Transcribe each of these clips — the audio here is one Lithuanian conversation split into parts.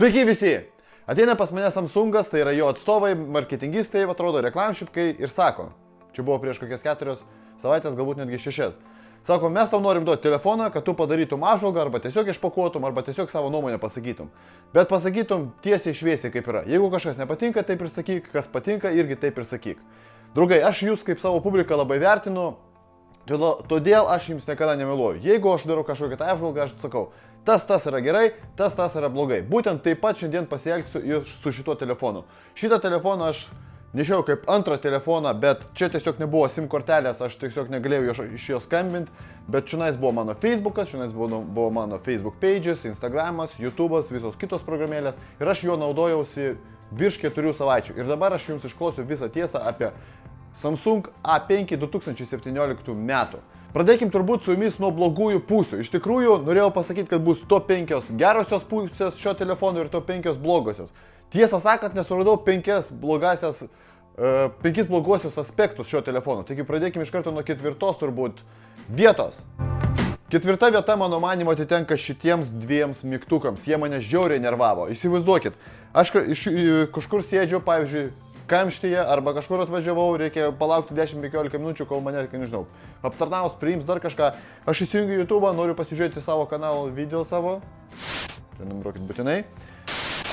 Sveiki visi! Ateina pas mane Samsungas, tai yra jo atstovai, marketingistai, atrodo, reklamšitkai ir sako, čia buvo prieš kokias keturias savaitės, galbūt netgi šešias. Sako, mes tau norim duoti telefoną, kad tu padarytum apžvalgą arba tiesiog išpakuotum, arba tiesiog savo nuomonę pasakytum. Bet pasakytum tiesiai šviesiai kaip yra. Jeigu kažkas nepatinka, taip ir sakyk, kas patinka, irgi taip ir sakyk. Draugai, aš jūs kaip savo publiką labai vertinu, todėl- aš jums niekada nemeluoju. Jeigu aš darau kažkokią tą apžvalgą, aš sakau, tas tas yra gerai, tas tas yra blogai. Būtent taip pat šiandien pasielgsiu ir su šituo telefonu. Šitą telefoną aš nešiau kaip antrą telefoną, bet čia tiesiog nebuvo SIM kortelės, aš tiesiog negalėjau iš jo skambinti, bet čionais buvo mano Facebookas, čionais buvo, buvo mano Facebook pages, Instagramas, YouTube'as, visos kitos programėlės ir aš juo naudojausi virš keturių savaičių. Ir dabar aš jums išklausiu visą tiesą apie Samsung A5 2017 metų. Pradėkim turbūt su jumis nuo blogųjų pusių. Iš tikrųjų, norėjau pasakyti, kad bus top 5 gerosios pusės šio telefono ir top 5 blogosios. Tiesą sakant, nesuradau 5 blogasias, uh, 5 blogosius aspektus šio telefono. Taigi pradėkim iš karto nuo ketvirtos turbūt vietos. Ketvirta vieta, mano manimo, atitenka šitiems dviems mygtukams. Jie mane žiauriai nervavo. Įsivaizduokit, aš iš, kažkur sėdžiu, pavyzdžiui, kamštyje arba kažkur atvažiavau, reikia palaukti 10-15 minučių, kol mane, kai nežinau, aptarnaus, priims dar kažką. Aš įsijungiu YouTube, noriu pasižiūrėti savo kanalo video savo. Prenumeruokit būtinai.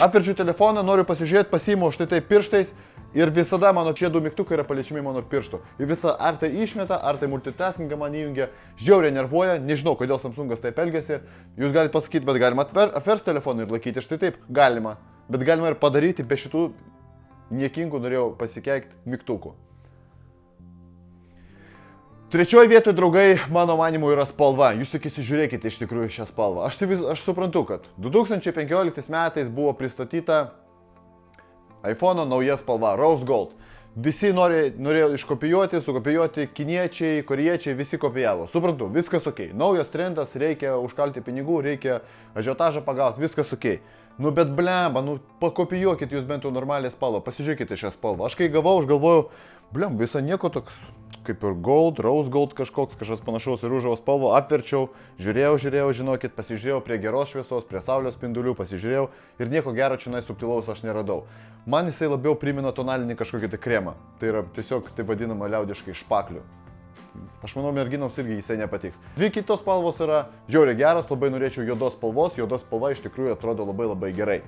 Apverčiu telefoną, noriu pasižiūrėti, pasiimu štai taip pirštais ir visada mano šie du mygtukai yra paliečiami mano pirštų. Ir visą, ar tai išmeta, ar tai multitaskingą man įjungia, žiauriai nervuoja, nežinau, kodėl Samsungas taip elgesi. Jūs galite pasakyti, bet galima atver, apversti telefoną ir laikyti štai taip, galima. Bet galima ir padaryti be šitų niekingų, norėjau pasikeikti, mygtukų. Trečioji vietoje, draugai, mano manimu, yra spalva. Jūs tik įsižiūrėkite iš tikrųjų šią spalvą. Aš, aš suprantu, kad 2015 metais buvo pristatyta iPhone nauja spalva Rose Gold. Visi nori, norėjo iškopijuoti, sukopijuoti, kiniečiai, koriečiai, visi kopijavo. Suprantu, viskas ok. Naujas trendas, reikia užkalti pinigų, reikia ažiotažą pagauti, viskas ok. Nu bet blemba, nu pakopijuokit jūs bent jau normalią spalvą, pasižiūrėkite šią spalvą. Aš kai gavau, aš galvojau, blem, visą nieko toks kaip ir gold, rose gold kažkoks, kažkas panašaus į rūžavo spalvą, apverčiau, žiūrėjau, žiūrėjau, žinokit, pasižiūrėjau prie geros šviesos, prie saulės spindulių, pasižiūrėjau ir nieko gero čia subtilaus aš neradau. Man jisai labiau primena tonalinį kažkokį tai kremą. Tai yra tiesiog taip vadinama liaudiškai špaklių. Aš manau, merginoms irgi jisai nepatiks. Dvi kitos spalvos yra žiauriai geros, labai norėčiau juodos spalvos, juodos spalva iš tikrųjų atrodo labai labai gerai.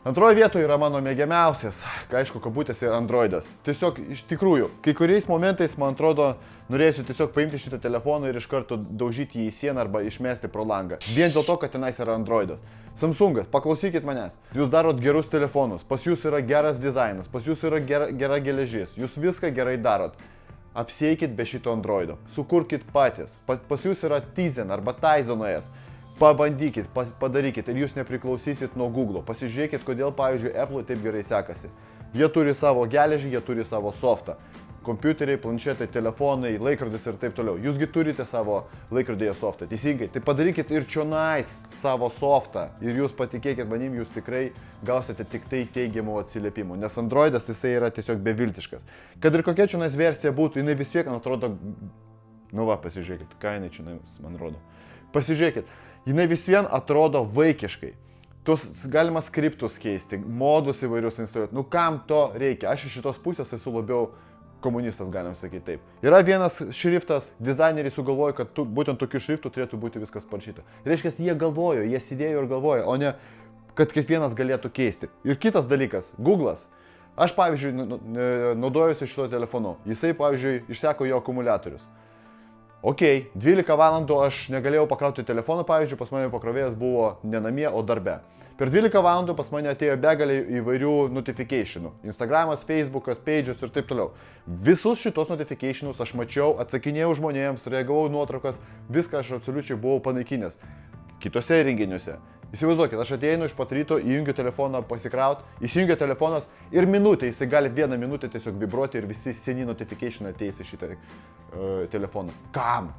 Antroje vietoje yra mano mėgiamiausias, aišku, kabutėse Androidas. Tiesiog iš tikrųjų, kai kuriais momentais, man atrodo, norėsiu tiesiog paimti šitą telefoną ir iš karto daužyti jį į sieną arba išmesti pro langą. Vien dėl to, kad tenais yra Androidas. Samsungas, paklausykit manęs. Jūs darot gerus telefonus, pas jūs yra geras dizainas, pas jūs yra gera, gera geležis, jūs viską gerai darot. Apsieikit be šito Androido, sukurkit patys. Pa, pas jūs yra Tizen arba Tizen OS. Pabandykit, pas, padarykit ir jūs nepriklausysit nuo Google. Pasižiūrėkit, kodėl, pavyzdžiui, Apple taip gerai sekasi. Jie turi savo geležį, jie turi savo softą. Kompiuteriai, planšetai, telefonai, laikrodis ir taip toliau. Jūsgi turite savo laikrodėje softą, teisingai. Tai padarykit ir čionais savo softą. Ir jūs patikėkit manim, jūs tikrai gausite tik tai teigiamų atsiliepimų. Nes Androidas jisai yra tiesiog beviltiškas. Kad ir kokia čionais versija būtų, jinai vis tiek man atrodo... Nu va, pasižiūrėkit, ką jinai čionais man rodo. Pasižiūrėkit, jinai vis vien atrodo vaikiškai. Tuos galima skriptus keisti, modus įvairius instaliuoti. Nu kam to reikia? Aš iš šitos pusės esu labiau komunistas, galim sakyti taip. Yra vienas šriftas, dizaineriai sugalvojo, kad tu, būtent tokiu šriftu turėtų būti viskas parašyta. Reiškia, jie galvojo, jie sėdėjo ir galvojo, o ne kad kiekvienas galėtų keisti. Ir kitas dalykas, Google'as. Aš, pavyzdžiui, nu- nu- e, naudojuosi šito telefonu. Jisai, pavyzdžiui, išseko jo akumuliatorius. Ok, 12 valandų aš negalėjau pakrauti telefoną, pavyzdžiui, pas mane pakrovėjas buvo ne namie, o darbe. Per 12 valandų pas mane atėjo begalė įvairių notifikationų. Instagramas, Facebookas, Pages ir taip toliau. Visus šitos notifikationus aš mačiau, atsakinėjau žmonėms, reagavau nuotraukas, viską aš absoliučiai buvau panaikinęs. Kitose įrenginiuose. Įsivaizduokit, aš ateinu iš pat ryto, įjungiu telefoną pasikraut, įsijungia telefonas ir minutę, jisai gali vieną minutę tiesiog vibruoti ir visi seni notification ateis į šitą uh, telefoną. Kam?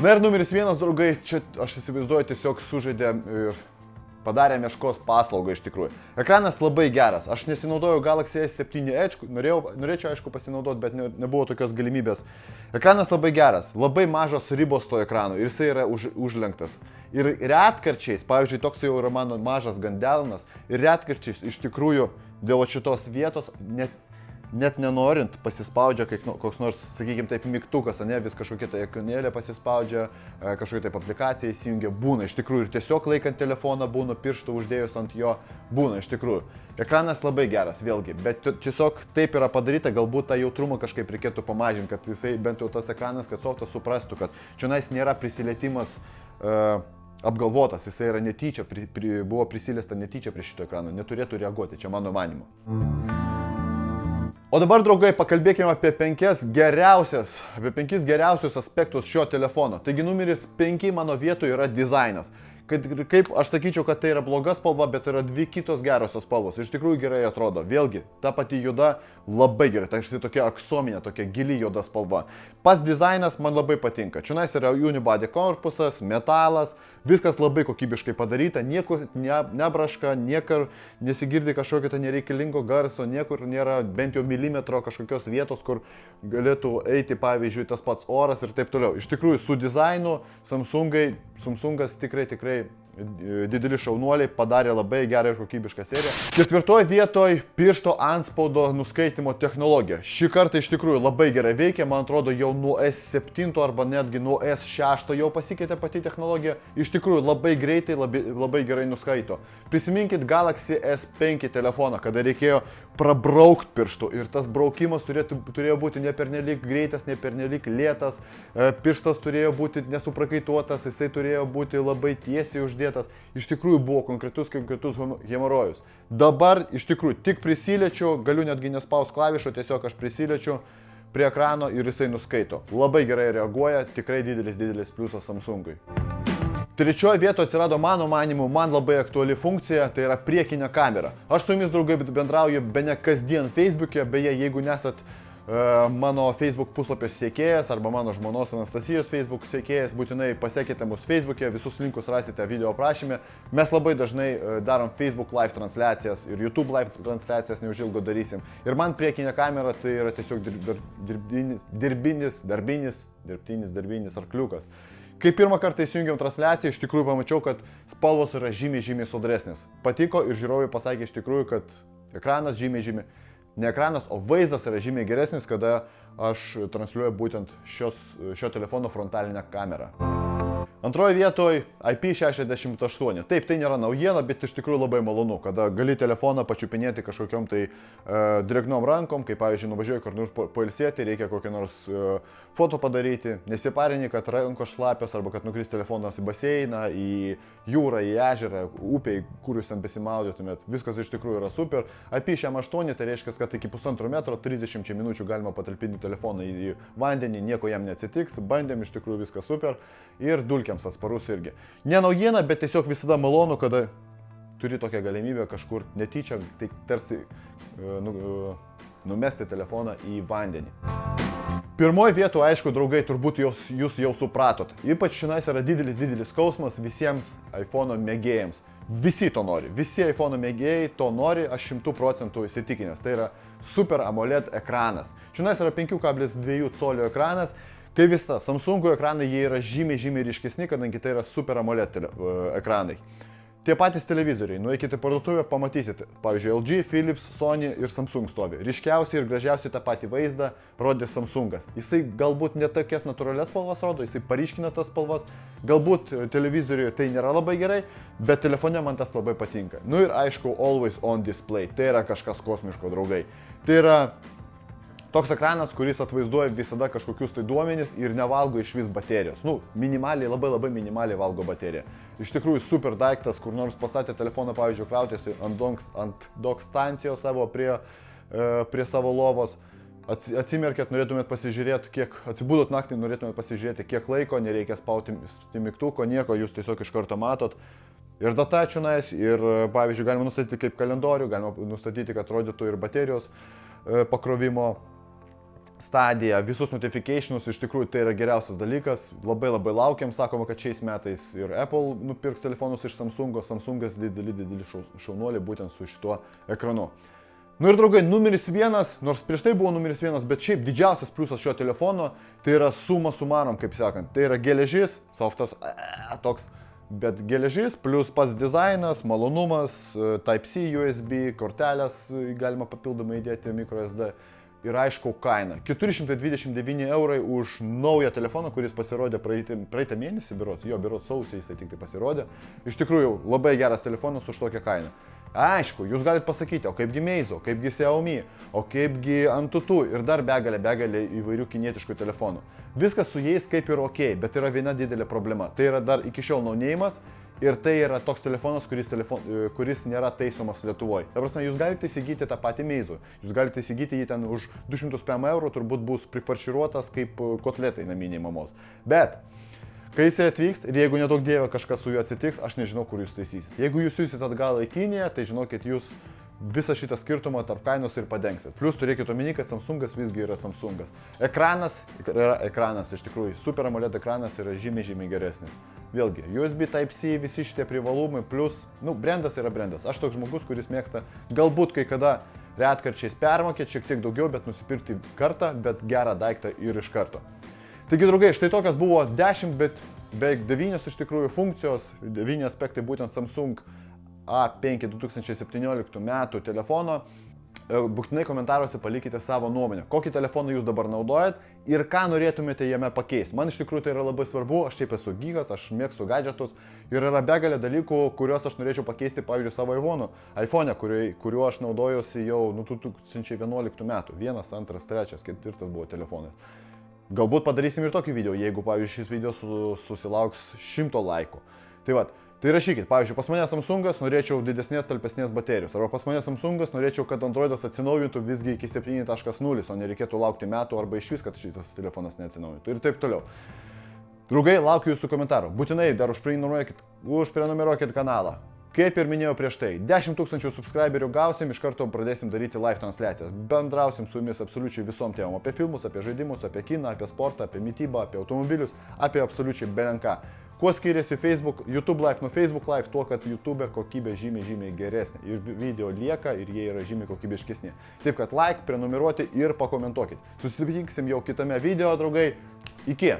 Na ir numeris vienas, draugai, čia aš įsivaizduoju tiesiog sužaidė ir padarė meškos paslaugą iš tikrųjų. Ekranas labai geras, aš nesinaudojau Galaxy S7 Edge, norėjau, norėčiau aišku pasinaudoti, bet ne, nebuvo tokios galimybės. Ekranas labai geras, labai mažos ribos to ekrano ir jisai yra už, užlenktas. Ir retkarčiais, pavyzdžiui, toks jau yra mano mažas gandelnas, ir retkarčiais iš tikrųjų dėl šitos vietos net net nenorint pasispaudžia kaip, nu, koks nors, sakykime, taip mygtukas, ne, vis kažkokia tai ikonėlė pasispaudžia, e, kažkokia taip aplikacija įsijungia, būna iš tikrųjų ir tiesiog laikant telefoną būna pirštą uždėjus ant jo, būna iš tikrųjų. Ekranas labai geras, vėlgi, bet tiesiog taip yra padaryta, galbūt tą jautrumą kažkaip reikėtų pamažinti, kad jisai bent jau tas ekranas, kad softas suprastų, kad čia nėra prisilietimas uh, apgalvotas, jisai yra netyčia, pri, pri, buvo prisiliesta netyčia prie šito ekrano, neturėtų reaguoti, čia mano manimu. O dabar, draugai, pakalbėkime apie apie penkis geriausius aspektus šio telefono. Taigi numeris penki mano vietoje yra dizainas kad kaip aš sakyčiau, kad tai yra bloga spalva, bet yra dvi kitos gerosios spalvos. Iš tikrųjų gerai atrodo. Vėlgi, ta pati juoda labai gerai, tai štai tokia aksominė, tokia gili juoda spalva. Pats dizainas man labai patinka. Čia yra unibody korpusas, metalas, viskas labai kokybiškai padaryta, niekur ne, nebraška, niekur nesigirdi kažkokio tai nereikalingo garso, niekur nėra bent jau milimetro kažkokios vietos, kur galėtų eiti, pavyzdžiui, tas pats oras ir taip toliau. Iš tikrųjų, su dizainu Samsungai Samsungas tikrai tikrai dideli šaunuoliai padarė labai gerą ir kokybišką seriją. Ketvirtoje vietoje piršto anspaudo nuskaitimo technologija. Šį kartą iš tikrųjų labai gerai veikia, man atrodo jau nuo S7 arba netgi nuo S6 jau pasikeitė pati technologija. Iš tikrųjų labai greitai, labai, labai gerai nuskaito. Prisiminkit Galaxy S5 telefoną, kada reikėjo prabraukti pirštų ir tas braukimas turėtų, turėjo būti ne pernelyg greitas, ne pernelyg lėtas, e, pirštas turėjo būti nesuprakaituotas, jisai turėjo būti labai tiesiai uždėtas, iš tikrųjų buvo konkretus, konkretus hemorojus. Dabar iš tikrųjų tik prisiliečiu, galiu netgi nespaus klavišo, tiesiog aš prisiliečiu prie ekrano ir jisai nuskaito. Labai gerai reaguoja, tikrai didelis, didelis pliusas Samsungui. Trečioje vietoje atsirado mano manimu man labai aktuali funkcija, tai yra priekinė kamera. Aš su jumis draugai bendrauju be ne kasdien Facebook'e, beje, jeigu nesat E, mano Facebook puslapio sėkėjas arba mano žmonos Anastasijos Facebook sėkėjas, būtinai pasiekite mus Facebook'e, visus linkus rasite video aprašymė. Mes labai dažnai e, darom Facebook live transliacijas ir YouTube live transliacijas neužilgo darysim. Ir man priekinė kamera tai yra tiesiog dirbinis, dirbinis, darbinis, dirbtinis, darbinis arkliukas. Kai pirmą kartą įsijungiam transliaciją, iš tikrųjų pamačiau, kad spalvos yra žymiai, žymiai sodresnės. Patiko ir žiūrovai pasakė iš tikrųjų, kad ekranas žymiai, žymiai ne ekranas, o vaizdas yra žymiai geresnis, kada aš transliuoju būtent šios, šio telefono frontalinę kamerą. Antroje vietoje IP68. Taip, tai nėra naujiena, bet iš tikrųjų labai malonu, kada gali telefoną pačiupinėti kažkokiam tai uh, drėgnom rankom, kaip pavyzdžiui, nuvažiuoji kur nors pailsėti, reikia kokią nors uh, foto padaryti, nesiparini, kad rankos šlapios arba kad nukris telefonas į baseiną, į jūrą, į ežerą, upę, kur jūs ten besimaudytumėt. Viskas iš tikrųjų yra super. IP68 tai reiškia, kad iki pusantro metro 30 minučių galima patalpinti telefoną į vandenį, nieko jam neatsitiks, bandėm iš tikrųjų viskas super ir dulkiam įvykiams atsparus irgi. Ne naujiena, bet tiesiog visada malonu, kada turi tokią galimybę kažkur netyčia, tai tarsi e, nu, e, numesti telefoną į vandenį. Pirmoji vietoje, aišku, draugai, turbūt jūs, jūs jau supratot. Ypač šiandien yra didelis, didelis skausmas visiems iPhone mėgėjams. Visi to nori, visi iPhone mėgėjai to nori, aš šimtų procentų įsitikinęs. Tai yra Super AMOLED ekranas. Šiandien yra 5,2 colio ekranas Kai vis tas, Samsung ekranai jie yra žymiai, žymiai ryškesni, kadangi tai yra Super AMOLED uh, ekranai. Tie patys televizoriai, nueikite parduotuvę, pamatysite. Pavyzdžiui, LG, Philips, Sony ir Samsung stovi. Ryškiausiai ir gražiausiai tą patį vaizdą rodė Samsungas. Jisai galbūt ne tokias natūralias spalvas rodo, jisai paryškina tas spalvas. Galbūt televizoriuje tai nėra labai gerai, bet telefone man tas labai patinka. Nu ir aišku, always on display. Tai yra kažkas kosmiško, draugai. Tai yra Toks ekranas, kuris atvaizduoja visada kažkokius tai duomenys ir nevalgo iš vis baterijos. Nu, minimaliai, labai labai minimaliai valgo bateriją. Iš tikrųjų, super daiktas, kur nors pastatė telefoną, pavyzdžiui, krautėsi ant, donks, ant dok stancijos savo prie, e, prie savo lovos. Atsimerkėt, norėtumėt pasižiūrėti, kiek atsibūdot naktį, norėtumėt pasižiūrėti, kiek laiko, nereikia spauti mygtuko, nieko, jūs tiesiog iš karto matot. Ir data čionais, ir pavyzdžiui, galima nustatyti kaip kalendorių, galima nustatyti, kad rodytų ir baterijos e, pakrovimo stadiją, visus notifikationus, iš tikrųjų tai yra geriausias dalykas, labai labai laukiam, sakoma, kad šiais metais ir Apple nupirks telefonus iš Samsungo, Samsungas didelį, didelį šaunuolį būtent su šituo ekranu. Nu ir draugai, numeris vienas, nors prieš tai buvo numeris vienas, bet šiaip didžiausias pliusas šio telefono, tai yra suma sumarom, kaip sakant, tai yra geležis, softas, e, toks. Bet geležis plus pats dizainas, malonumas, e, Type-C, USB, kortelės e, galima papildomai įdėti microSD ir aišku kaina. 429 eurai už naują telefoną, kuris pasirodė praeitą, praeitą mėnesį, birot, jo birot sausį jisai tik tai pasirodė. Iš tikrųjų, labai geras telefonas už tokią kainą. Aišku, jūs galite pasakyti, o kaipgi Meizo, kaipgi Xiaomi, o kaipgi Antutu ir dar begalė, begalė įvairių kinietiškų telefonų. Viskas su jais kaip ir ok, bet yra viena didelė problema. Tai yra dar iki šiol naunėjimas ir tai yra toks telefonas, kuris, telefon, kuris nėra taisomas Lietuvoje. Ta prasme, jūs galite įsigyti tą patį Meizo, jūs galite įsigyti jį ten už 200 PM eurų, turbūt bus prifarširuotas kaip kotletai naminiai mamos. Bet Kai jisai atvyks ir jeigu nedaug dievė kažkas su juo atsitiks, aš nežinau, kur jūs taisysit. Jeigu jūs siūsit atgal į Kiniją, tai žinokit, jūs visą šitą skirtumą tarp kainos ir padengsit. Plus turėkit omeny, kad Samsungas visgi yra Samsungas. Ekranas yra ekranas, iš tikrųjų, Super AMOLED ekranas yra žymiai, žymiai geresnis. Vėlgi, USB Type-C, visi šitie privalumai, plus, nu, brandas yra brandas. Aš toks žmogus, kuris mėgsta galbūt kai kada retkarčiais permokėti šiek tiek daugiau, bet nusipirkti kartą, bet gerą daiktą ir iš karto. Taigi, draugai, štai tokios buvo 10, bet beveik 9 iš tikrųjų funkcijos, 9 aspektai būtent Samsung A5 2017 metų telefono. E, būtinai komentaruose palikite savo nuomonę, kokį telefoną jūs dabar naudojat ir ką norėtumėte jame pakeisti. Man iš tikrųjų tai yra labai svarbu, aš taip esu gygas, aš mėgstu gadgetus ir yra begalė dalykų, kuriuos aš norėčiau pakeisti, pavyzdžiui, savo iPhone, iPhone kuriuo, kuriuo aš naudojuosi jau nuo 2011 metų. Vienas, antras, trečias, ketvirtas buvo telefonas. Galbūt padarysim ir tokį video, jeigu, pavyzdžiui, šis video su, susilauks šimto laikų. Tai vad, tai rašykit, pavyzdžiui, pas mane Samsungas norėčiau didesnės, talpesnės baterijos, arba pas mane Samsungas norėčiau, kad Androidas atsinaujintų visgi iki 7.0, o nereikėtų laukti metų arba iš vis, kad šitas telefonas neatsinaujintų ir taip toliau. Draugai, laukiu jūsų komentarų. Būtinai dar užprenumeruokit, užprenumeruokit kanalą. Kaip ir minėjau prieš tai, 10 tūkstančių subscriberių gausim, iš karto pradėsim daryti live transliacijas. Bendrausim su jumis absoliučiai visom temom. Apie filmus, apie žaidimus, apie kiną, apie sportą, apie mytybą, apie automobilius, apie absoliučiai belenką. Kuo skiriasi Facebook, YouTube Live nuo Facebook Live, tuo, kad YouTube kokybė žymiai, žymiai geresnė. Ir video lieka ir jie yra žymiai kokybiškesni. Taip kad like, prenumeruoti ir pakomentuokit. Susitiksim jau kitame video, draugai. Iki.